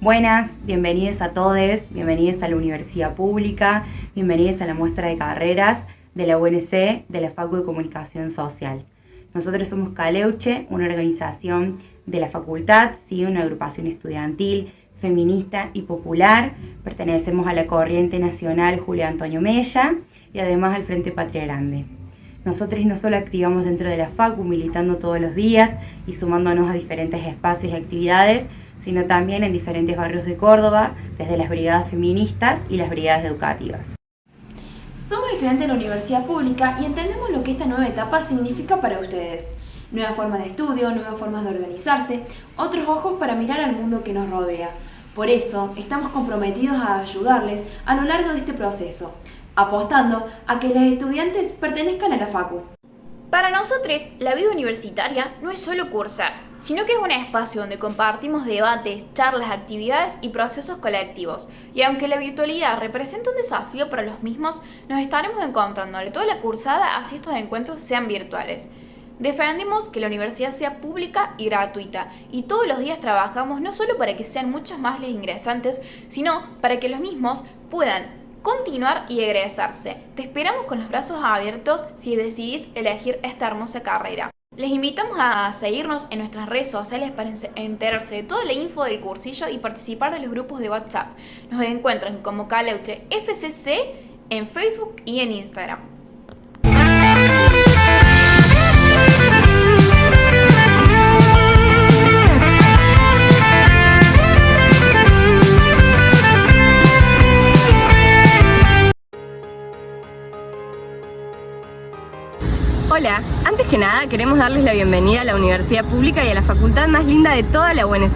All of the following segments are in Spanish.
Buenas, bienvenidos a todos, bienvenidos a la Universidad Pública, bienvenidos a la muestra de carreras de la UNC de la Facu de Comunicación Social. Nosotros somos Caleuche, una organización de la facultad, ¿sí? una agrupación estudiantil, feminista y popular. Pertenecemos a la corriente nacional Julio Antonio Mella y además al Frente Patria Grande. Nosotros no solo activamos dentro de la FACU, militando todos los días y sumándonos a diferentes espacios y actividades, sino también en diferentes barrios de Córdoba, desde las brigadas feministas y las brigadas educativas. Somos estudiantes de la universidad pública y entendemos lo que esta nueva etapa significa para ustedes. Nuevas formas de estudio, nuevas formas de organizarse, otros ojos para mirar al mundo que nos rodea. Por eso, estamos comprometidos a ayudarles a lo largo de este proceso, apostando a que los estudiantes pertenezcan a la FACU. Para nosotros, la vida universitaria no es solo cursar, sino que es un espacio donde compartimos debates, charlas, actividades y procesos colectivos. Y aunque la virtualidad representa un desafío para los mismos, nos estaremos encontrando toda la cursada así estos encuentros sean virtuales. Defendemos que la universidad sea pública y gratuita y todos los días trabajamos no solo para que sean muchos más los ingresantes, sino para que los mismos puedan continuar y egresarse. Te esperamos con los brazos abiertos si decidís elegir esta hermosa carrera. Les invitamos a seguirnos en nuestras redes sociales para enterarse de toda la info del cursillo y participar de los grupos de WhatsApp. Nos encuentran como Caleuche FCC en Facebook y en Instagram. Nada queremos darles la bienvenida a la Universidad Pública y a la facultad más linda de toda la UNC.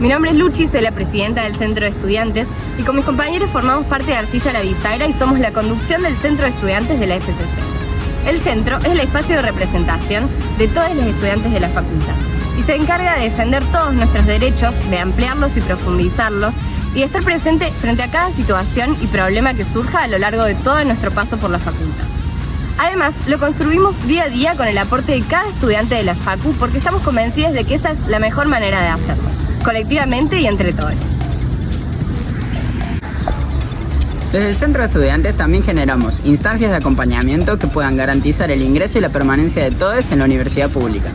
Mi nombre es Luchi, soy la presidenta del Centro de Estudiantes y con mis compañeros formamos parte de Arcilla La Bisagra y somos la conducción del Centro de Estudiantes de la FCC. El centro es el espacio de representación de todos los estudiantes de la facultad y se encarga de defender todos nuestros derechos, de ampliarlos y profundizarlos y de estar presente frente a cada situación y problema que surja a lo largo de todo nuestro paso por la facultad. Además, lo construimos día a día con el aporte de cada estudiante de la FACU porque estamos convencidos de que esa es la mejor manera de hacerlo, colectivamente y entre todos. Desde el Centro de Estudiantes también generamos instancias de acompañamiento que puedan garantizar el ingreso y la permanencia de todos en la universidad pública.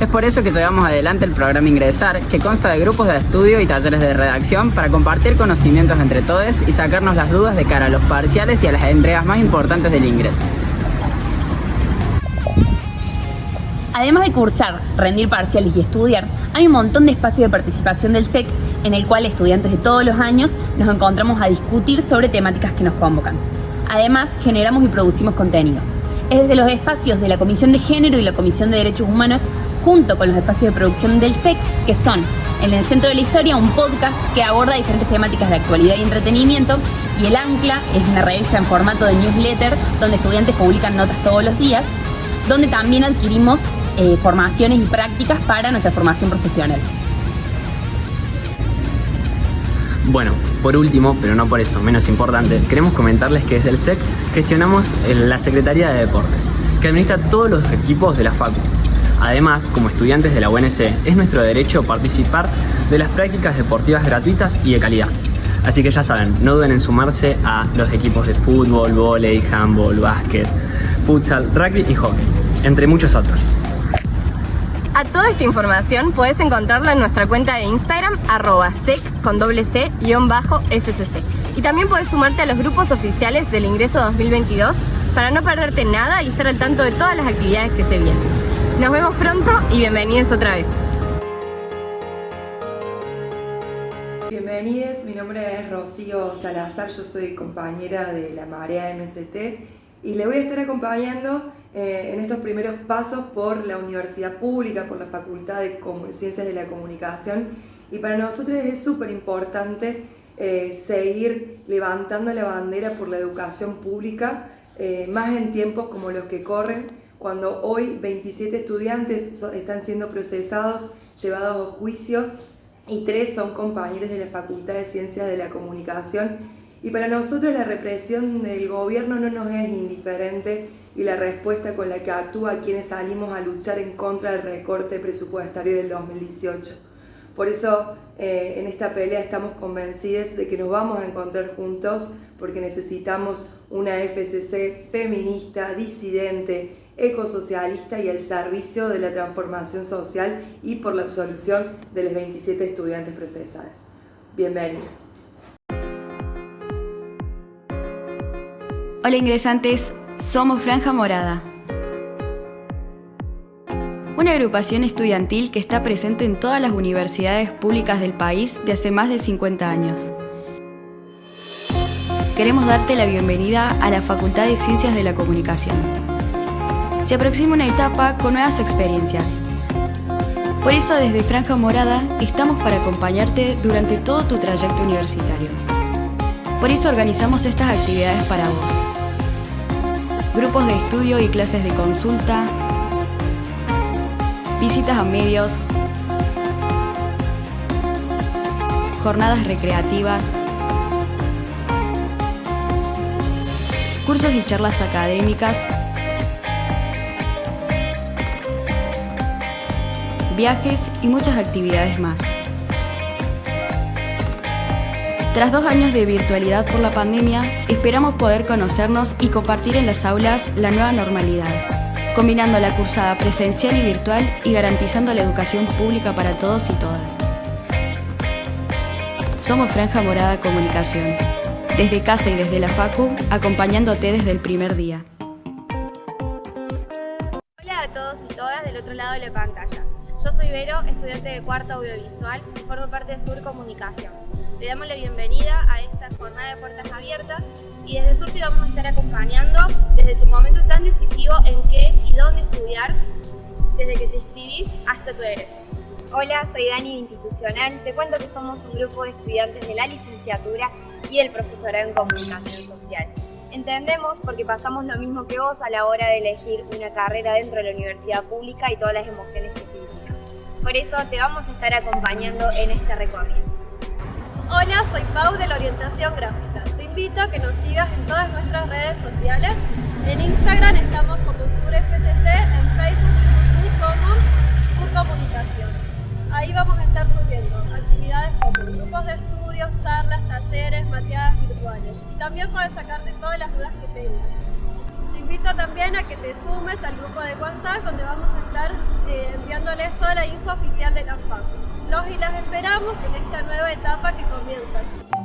Es por eso que llevamos adelante el programa Ingresar, que consta de grupos de estudio y talleres de redacción para compartir conocimientos entre todos y sacarnos las dudas de cara a los parciales y a las entregas más importantes del ingreso. Además de cursar, rendir parciales y estudiar, hay un montón de espacios de participación del SEC en el cual estudiantes de todos los años nos encontramos a discutir sobre temáticas que nos convocan. Además, generamos y producimos contenidos. Es desde los espacios de la Comisión de Género y la Comisión de Derechos Humanos, junto con los espacios de producción del SEC, que son en el Centro de la Historia un podcast que aborda diferentes temáticas de actualidad y entretenimiento, y El Ancla es una revista en formato de newsletter donde estudiantes publican notas todos los días, donde también adquirimos eh, formaciones y prácticas para nuestra formación profesional. Bueno, por último, pero no por eso menos importante, queremos comentarles que desde el SEC gestionamos la Secretaría de Deportes, que administra todos los equipos de la FACU. Además, como estudiantes de la UNC, es nuestro derecho participar de las prácticas deportivas gratuitas y de calidad. Así que ya saben, no duden en sumarse a los equipos de fútbol, vóley, handball, básquet, futsal, rugby y hockey, entre muchos otros. A toda esta información puedes encontrarla en nuestra cuenta de Instagram arroba sec con doble c bajo fcc. Y también puedes sumarte a los grupos oficiales del ingreso 2022 para no perderte nada y estar al tanto de todas las actividades que se vienen. Nos vemos pronto y bienvenidos otra vez. Nombre es Rocío Salazar, yo soy compañera de la Marea MST y le voy a estar acompañando eh, en estos primeros pasos por la universidad pública, por la Facultad de Ciencias de la Comunicación. Y para nosotros es súper importante eh, seguir levantando la bandera por la educación pública, eh, más en tiempos como los que corren, cuando hoy 27 estudiantes están siendo procesados, llevados a juicio y tres son compañeros de la Facultad de Ciencias de la Comunicación. Y para nosotros la represión del gobierno no nos es indiferente y la respuesta con la que actúa quienes salimos a luchar en contra del recorte presupuestario del 2018. Por eso eh, en esta pelea estamos convencidos de que nos vamos a encontrar juntos porque necesitamos una FCC feminista, disidente, ecosocialista y al servicio de la transformación social y por la absolución de los 27 estudiantes procesados. Bienvenidos. Hola ingresantes, somos Franja Morada. Una agrupación estudiantil que está presente en todas las universidades públicas del país de hace más de 50 años. Queremos darte la bienvenida a la Facultad de Ciencias de la Comunicación. Se aproxima una etapa con nuevas experiencias. Por eso desde Franja Morada estamos para acompañarte durante todo tu trayecto universitario. Por eso organizamos estas actividades para vos. Grupos de estudio y clases de consulta, visitas a medios, jornadas recreativas, cursos y charlas académicas, viajes y muchas actividades más. Tras dos años de virtualidad por la pandemia, esperamos poder conocernos y compartir en las aulas la nueva normalidad combinando la cursada presencial y virtual y garantizando la educación pública para todos y todas. Somos Franja Morada Comunicación, desde casa y desde la FACU, acompañándote desde el primer día. Hola a todos y todas del otro lado de la pantalla. Yo soy Vero, estudiante de cuarto audiovisual y formo parte de Sur Comunicación. Le damos la bienvenida a esta jornada de puertas abiertas y desde Sur te vamos a estar acompañando desde tu momento tan decisivo en qué y dónde estudiar, desde que te inscribís hasta tu egreso. Hola, soy Dani de Institucional. Te cuento que somos un grupo de estudiantes de la licenciatura y el profesorado en Comunicación Social. Entendemos porque pasamos lo mismo que vos a la hora de elegir una carrera dentro de la universidad pública y todas las emociones que implica. Por eso te vamos a estar acompañando en este recorrido. Hola, soy Pau de la Orientación Gráfica. Te invito a que nos sigas en todas nuestras redes sociales. En Instagram estamos como SurFCC, en Facebook como Comunicación. Ahí vamos a estar subiendo actividades como grupos de estudios, charlas, talleres, mateadas virtuales. Y también puedes sacarte todas las dudas que tengas. Te invito también a que te sumes al grupo de WhatsApp donde vamos a estar eh, enviándoles toda la info oficial de la FACU. Los y las esperamos en esta nueva etapa que comienza.